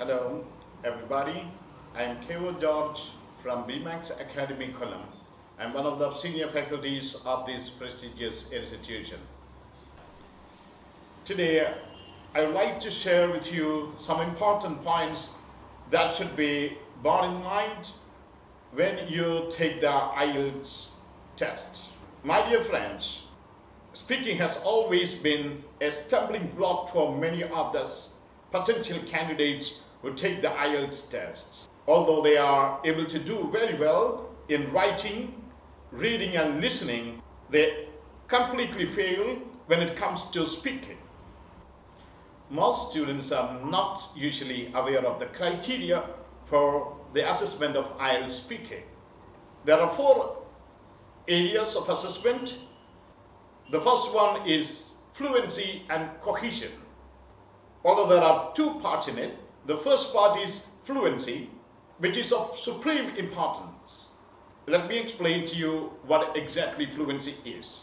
Hello, everybody. I am Kevo George from BMAX Academy, Kollam. I'm one of the senior faculties of this prestigious institution. Today, I would like to share with you some important points that should be borne in mind when you take the IELTS test. My dear friends, speaking has always been a stumbling block for many of the potential candidates who take the IELTS test. Although they are able to do very well in writing, reading and listening, they completely fail when it comes to speaking. Most students are not usually aware of the criteria for the assessment of IELTS speaking. There are four areas of assessment. The first one is fluency and cohesion. Although there are two parts in it, the first part is fluency, which is of supreme importance. Let me explain to you what exactly fluency is.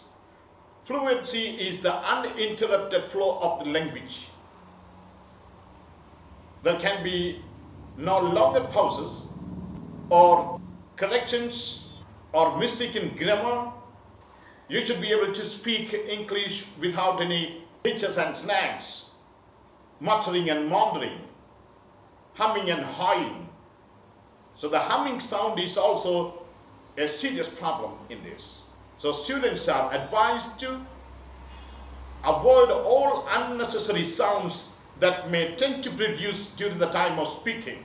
Fluency is the uninterrupted flow of the language. There can be no longer pauses or corrections or mistaken grammar. You should be able to speak English without any hitches and snags, muttering and maundering, humming and hawing. So the humming sound is also a serious problem in this. So students are advised to avoid all unnecessary sounds that may tend to produce during the time of speaking.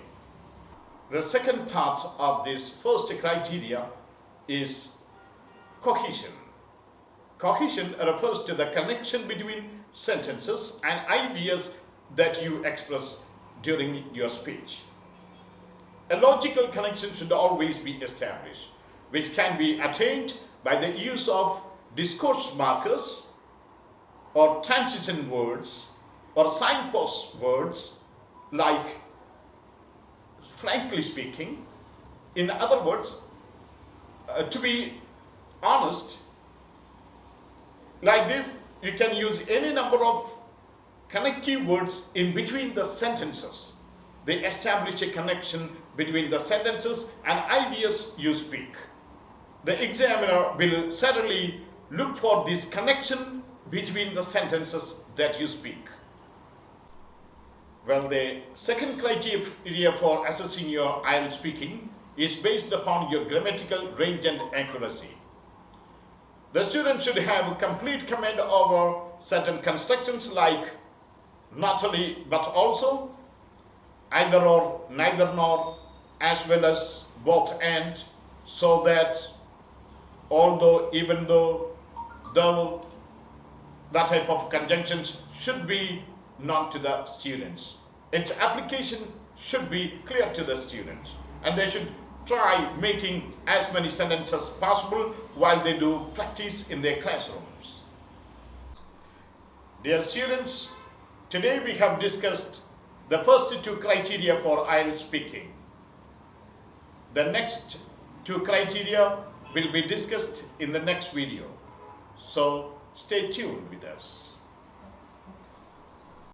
The second part of this first criteria is cohesion. Cohesion refers to the connection between sentences and ideas that you express during your speech. A logical connection should always be established, which can be attained by the use of discourse markers or transition words or signpost words like frankly speaking. In other words, uh, to be honest, like this, you can use any number of connective words in between the sentences. They establish a connection between the sentences and ideas you speak. The examiner will certainly look for this connection between the sentences that you speak. Well, the second criteria for assessing your IELTS speaking is based upon your grammatical range and accuracy. The student should have complete command over certain constructions like not only but also, either or, neither nor, as well as both and, so that although, even though, though, that type of conjunctions should be known to the students. Its application should be clear to the students and they should try making as many sentences possible while they do practice in their classrooms. Dear students, today we have discussed the first two criteria for IELTS speaking. The next two criteria will be discussed in the next video. So stay tuned with us.